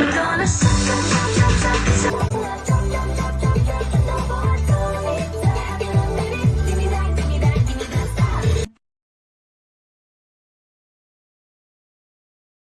I'm gonna suck